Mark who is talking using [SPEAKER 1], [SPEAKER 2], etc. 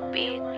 [SPEAKER 1] the beat.